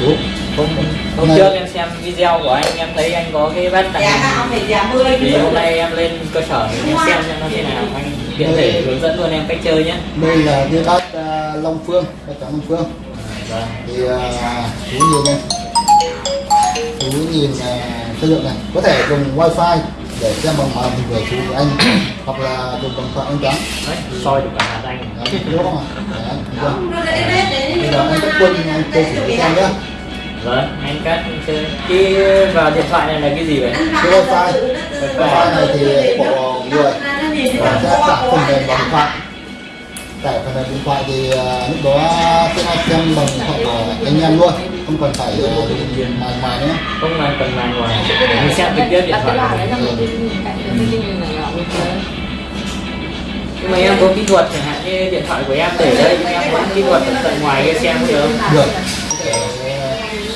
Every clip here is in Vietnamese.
chú. Hôm hôm Này. trước em xem video của anh em thấy anh có cái bát tặng phải giá 10 thì hôm nay em lên cơ sở để em xem xem nó thế nào. Anh tiện thể hướng dẫn luôn em cách chơi nhé. Đây là cái bát à, Long Phương bát trắng Long Phương. Vâng thì à, chú nhìn này. Chú nhìn à, chất lượng này. Có thể dùng wifi để xem bằng màn hình của chú của anh hoặc là dùng bằng thoại anh trắng soi được cả hạt anh. Đấy, đúng không ạ? Bây giờ anh cách quân anh chơi thử cho xem nhé vâng anh cắt chơi cái vào điện thoại này là cái gì vậy? Cái wifi. Wifi này thì của người và sẽ tải phần mềm vào điện thoại. Tải phần mềm điện thoại thì à, lúc đó sẽ xem bằng điện thoại của anh em luôn không cần phải màn ngoài nữa. Không là cần màn ngoài. Mình xem trực tiếp điện đặt thoại này dưới nhưng mà em có kỹ thuật chẳng hạn như điện thoại của em để đây em có kỹ thuật ở tận ngoài kia xem được không? Được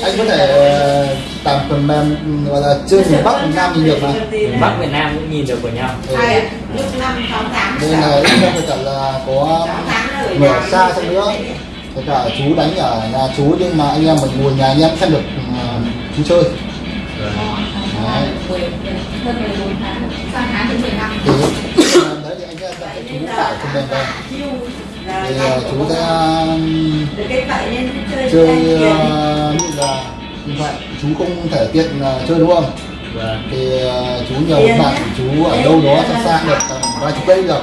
anh có thể ờ, tải phần mềm gọi là chơi miền Bắc miền Nam nhìn được mà. Miền Bắc Việt Nam cũng nhìn được của nhau. Ừ. Lúc năm sáu tháng đây là ít không phải cả là có người ở xa sang nữa. Kể cả chú đánh ở nhà chú nhưng mà anh em mình ngồi nhà anh em xem được ừ, chú chơi. Đấy. thì phần mềm đấy thì anh sẽ tải chú tải phần mềm về thì ờ, chú sẽ vậy chơi ờ, như là điện thoại chú không thể tiện ờ, chơi đúng không? Vâng thì chú nhờ một bạn chú ở đâu đó xa xa được tầm vài chục cây được.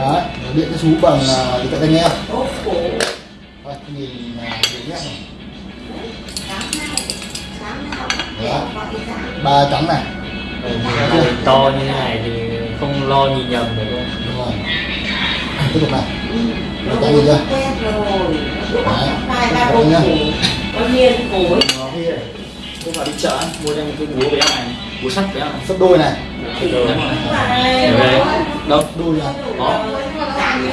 Đấy điện cho chú bằng điện thoại nghe nhìn nhé. Đó. ba trắng này. Ừ, to như thế này thì không lo nhìn nhầm được luôn đúng rồi. Tiếp tục này ba trắng gì chưa? Hai ba bốn củ có nhiên củ không phải đi chợ mua cho một cái búa béo này búa sắt béo này. Sấp đôi này. Đâu? Đôi này có.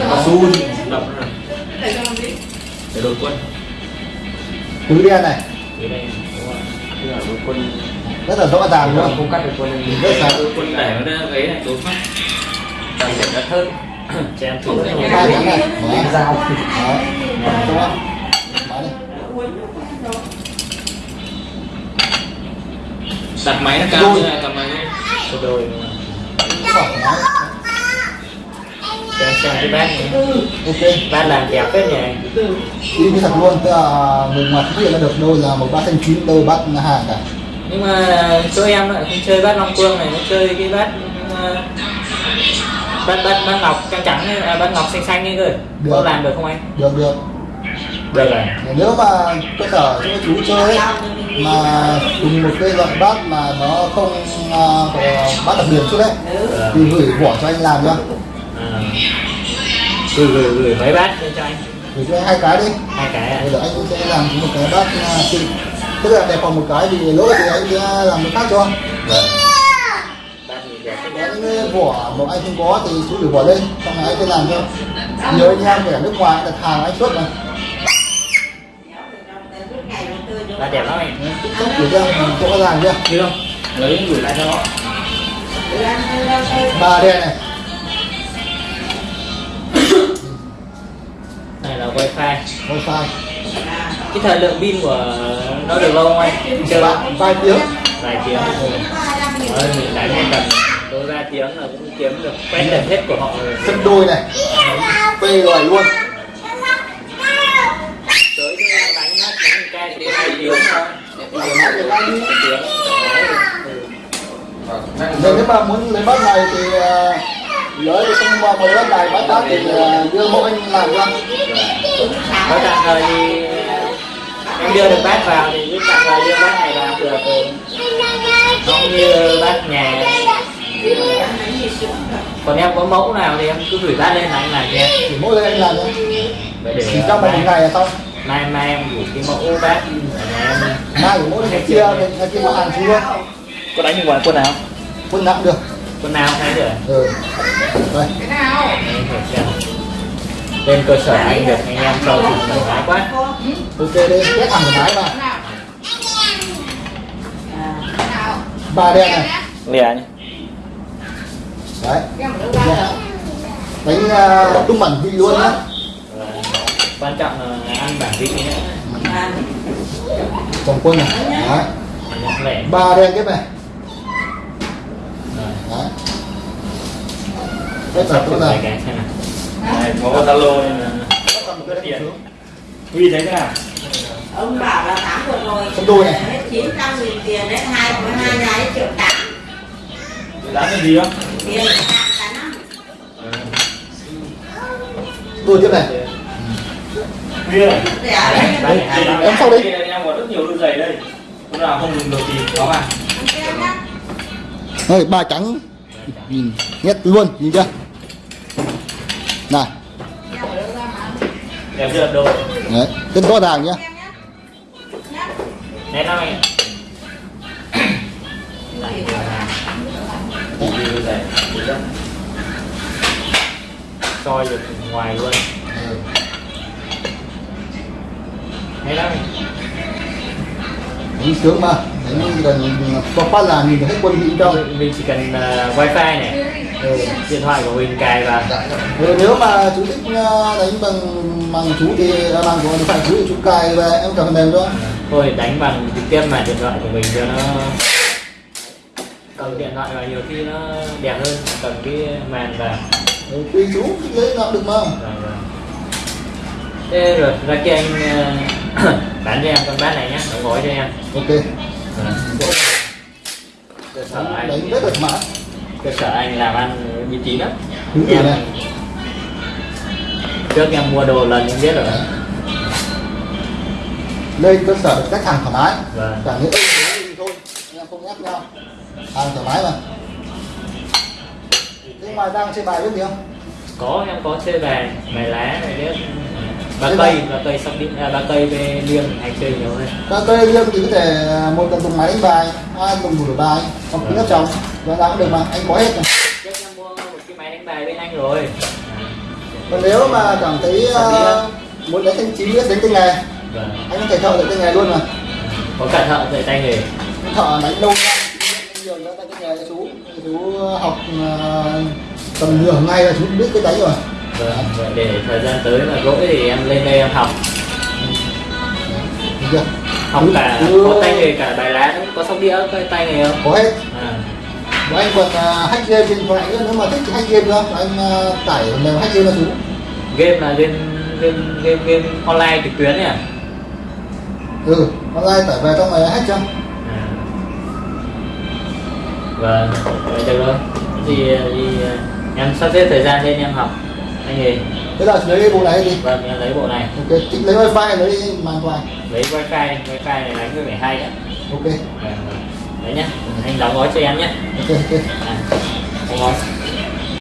Có su đập nó rồi để đội quân. Tứ đen này. Dưới đây đúng rồi. Tức là đội quân. Rất là rõ ràng luôn. không cắt được quân. Rất đội quân để nó ghế này đối đặc biệt là thơm cho em thử trắng này dao không. Máy này. đặt máy nó cao như này tầm này cho đôi cho em xem cái bát này. Ok. Bát làm đẹp phết nhỉ? Đi thật luôn tức là người ngoài không hiện ra được đôi là một bát xanh chín đôi bát hàng cả. Nhưng mà chỗ em lại không chơi bát long phương này nó chơi cái bát bát bát bát ngọc trắng trắng à, bát ngọc xanh xanh ấy cơ Được. có làm được không anh? Được được. Được rồi. Nếu mà cơ sở cho chú chơi ấy, mà dùng một cái loại bát mà nó không à, có bát đặc biệt chút đấy thì gửi vỏ cho anh làm cho à. gửi gửi gửi mấy bát cho anh. Gửi cho anh hai cái đi. Hai cái à? Rồi là anh sẽ làm một cái bát à, xịn tức là đẹp còn một cái thì lỗi thì anh sẽ làm một khác cho Nếu những vỏ mà anh không có thì chú gửi vỏ lên xong rồi anh sẽ làm cho nhiều anh em ở nước ngoài đặt hàng anh xuất mà. Bát đẹp lắm anh. Xuất gửi cho rõ ràng chưa? Chưa không? Lấy gửi lại cho nó ba đen này. Này là wifi. Wifi. Cái thời lượng pin của nó được lâu không anh? Chơi ba vài tiếng. Vài tiếng. Đấy, mình đánh một tầm đôi ba tiếng là cũng kiếm được quét được hết của họ rồi. Phân đôi này. Phê rồi luôn. Tới đánh đánh hai tiếng hai tiếng Nên nếu mà muốn lấy bát này thì lấy thì không mà lấy bát này bát khác thì uh, đưa mẫu anh làm cho có tạm thời thì em đưa được bát vào thì cứ tạm thời đưa bát này vào được không như bát nhà còn em có mẫu nào thì em cứ gửi bát lên là anh làm cho em thì mỗi lần anh làm thôi. Vậy để chỉ trong một ngày là xong. Mai mai em gửi cái mẫu em. Mai của mỗi ngày kia ngày kia có hàng chú luôn có đánh ngoài quân nào? Quân nặng được. Quân nào thấy được. Ừ. Đây. Hiểu chưa? lên cơ sở anh được anh em cho thử thoải mái quá. Ok đây quét hàng thoải mái mà. Ba đen này. Lìa nhé đấy. Đánh uh, tung bản vị luôn nhá. Quan trọng là ăn bản vị và chồng quân này đấy. Nhạc lẻ ba đen tiếp này. Đấy. Là cái xem nào Này, có có tiền. Huy thấy thế nào? ông bảo là tháng vừa rồi Con đôi này. hết chín trăm nghìn tiền đấy hai hai nhà ấy triệu tám Giá cái gì không? đuôi tiếp này. Hai Em sau. Đây em có rất nhiều đôi giày đây. Lúc nào không dùng được thì có mà Đây, ba trắng. Nhìn nhét luôn nhìn chưa? Này đẹp chưa? Đồ. Đấy tên rõ ràng nhá nét lắm anh giày soi được ngoài luôn. Ừ. nét lắm. Đánh sướng mà. Chỉ cần có phát là nhìn thấy quân vị đâu mình mình chỉ cần uh, wifi này ừ. điện thoại của mình cài vào. Ừ, nếu mà chú thích uh, đánh bằng bằng chú thì à, bằng của điện thoại chú thì chú cài về em cầm mềm thôi. Thôi đánh bằng trực tiếp mà điện thoại của mình cho nó cầm điện thoại vào nhiều khi nó đẹp hơn cầm cái màn vào. Ừ, chú lấy cũng được mà rồi rồi. Thế rồi ra kia anh ờ, bán cho em con bát này nhé đóng gói cho em. Ok. Rồi. cơ sở anh đánh rất mã. cơ sở anh làm ăn uy tín lắm. Đúng này. trước em mua đồ lần em biết rồi. Lên cơ sở khách hàng thoải mái. Vâng. Chẳng những thì thôi em không ép nhau hàng thoải mái mà. Thế ngoài ra chơi bài biết gì không? Có em có chơi bài bài lá này biết ba cây ba cây sóc điện à, ba cây về liêng hay chơi nhiều hơn. Các cây liêm thì có thể một cần dùng máy đánh bài hai dùng đủ bài trong kính áp tròng và nào cũng được mà anh có hết rồi. Trước em mua một cái máy đánh bài bên anh rồi. Còn nếu mà cảm thấy uh, muốn đánh thanh chín biết đánh tay nghề vâng. anh có thể thợ dạy tay nghề luôn mà. Có cả thợ dạy tay nghề thợ đánh lâu nhiều nữa tay nghề cho chú học ờ, tầm nửa ngày là chú biết cái đánh rồi. Vâng để thời gian tới mà rỗi thì em lên đây em học. Được. Học Chú- cả chú- có tay nghề cả bài lá có sóc đĩa có tay nghề không? Có hết. À. Và anh còn uh, hack game trên điện thoại nữa nếu mà thích hack game nữa anh uh, tải mềm hack game cho chú. Game là game game game game online trực tuyến nhỉ? À ừ online tải về trong này hack cho vâng vậy được rồi. Thì, thì em sắp xếp thời gian lên em học. Anh nghề thế là lấy cái bộ này đi. Vâng em lấy bộ này. Ok thích lấy wifi lấy màn thoại. Lấy wifi wifi này đánh với vẻ hay á ok. Vâng, vâng. đấy nhá anh đóng gói cho em nhé ok ok. À, đóng gói